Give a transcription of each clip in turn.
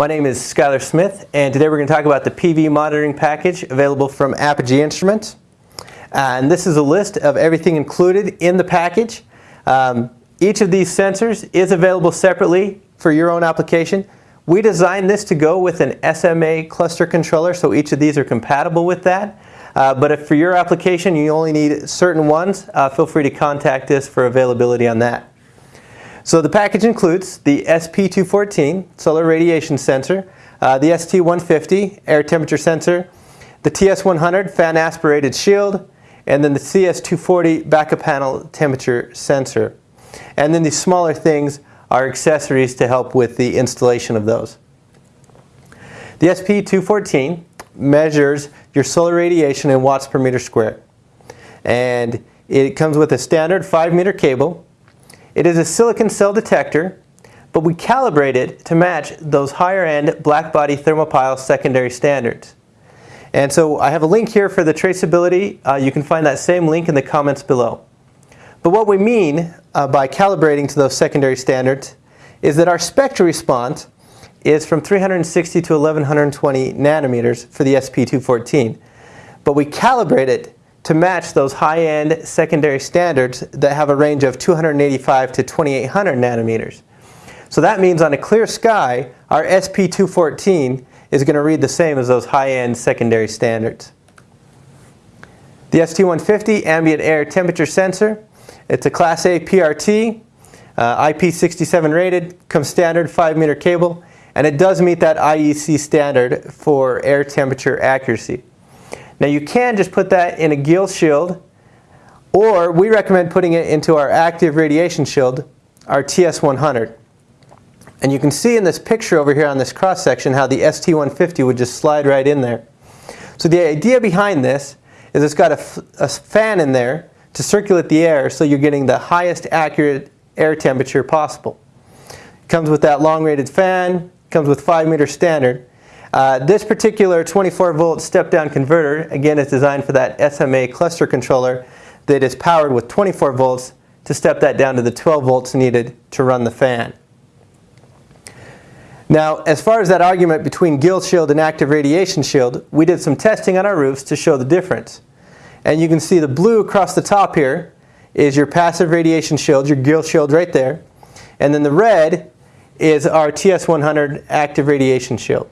My name is Skylar Smith and today we're going to talk about the PV monitoring package available from Apogee Instruments. And this is a list of everything included in the package. Um, each of these sensors is available separately for your own application. We designed this to go with an SMA cluster controller, so each of these are compatible with that. Uh, but if for your application you only need certain ones, uh, feel free to contact us for availability on that. So the package includes the SP214 solar radiation sensor, uh, the ST150 air temperature sensor, the TS100 fan aspirated shield, and then the CS240 backup panel temperature sensor. And then these smaller things are accessories to help with the installation of those. The SP214 measures your solar radiation in watts per meter squared. And it comes with a standard 5 meter cable. It is a silicon cell detector, but we calibrate it to match those higher end black body thermopile secondary standards. And so I have a link here for the traceability. Uh, you can find that same link in the comments below. But what we mean uh, by calibrating to those secondary standards is that our spectral response is from 360 to 1120 nanometers for the SP214. But we calibrate it to match those high-end secondary standards that have a range of 285 to 2800 nanometers. So that means on a clear sky, our SP214 is going to read the same as those high-end secondary standards. The ST150 ambient air temperature sensor, it's a Class A PRT, uh, IP67 rated, comes standard 5 meter cable, and it does meet that IEC standard for air temperature accuracy. Now you can just put that in a gill shield, or we recommend putting it into our active radiation shield, our TS100. And you can see in this picture over here on this cross section how the ST150 would just slide right in there. So the idea behind this is it's got a, a fan in there to circulate the air so you're getting the highest accurate air temperature possible. It comes with that long rated fan, comes with 5 meter standard. Uh, this particular 24 volt step down converter again is designed for that SMA cluster controller that is powered with 24 volts to step that down to the 12 volts needed to run the fan. Now, as far as that argument between gill shield and active radiation shield, we did some testing on our roofs to show the difference. And you can see the blue across the top here is your passive radiation shield, your gill shield right there. And then the red is our TS100 active radiation shield.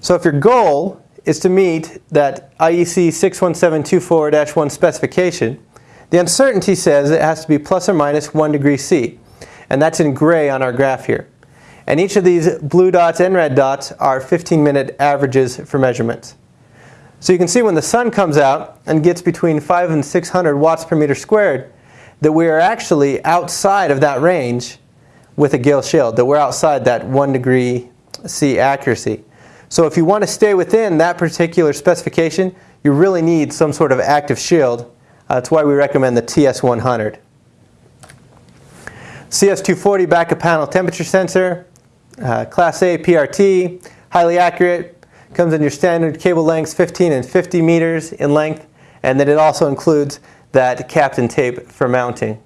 So if your goal is to meet that IEC 61724-1 specification, the uncertainty says it has to be plus or minus 1 degree C. And that's in gray on our graph here. And each of these blue dots and red dots are 15 minute averages for measurements. So you can see when the sun comes out and gets between 5 and 600 watts per meter squared that we are actually outside of that range with a gill shield, that we're outside that 1 degree C accuracy. So if you want to stay within that particular specification, you really need some sort of active shield. Uh, that's why we recommend the TS100. CS240 backup panel temperature sensor, uh, Class A PRT, highly accurate, comes in your standard cable lengths 15 and 50 meters in length, and then it also includes that Kapton tape for mounting.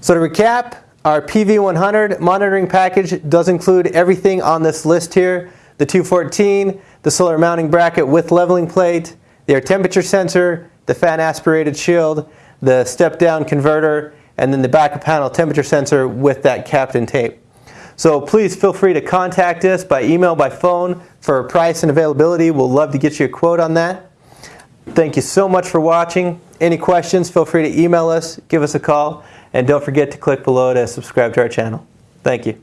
So to recap, our PV100 monitoring package does include everything on this list here. The 214, the solar mounting bracket with leveling plate, the air temperature sensor, the fan aspirated shield, the step down converter, and then the backup panel temperature sensor with that Kapton tape. So please feel free to contact us by email, by phone for price and availability. We'll love to get you a quote on that. Thank you so much for watching. Any questions, feel free to email us, give us a call, and don't forget to click below to subscribe to our channel. Thank you.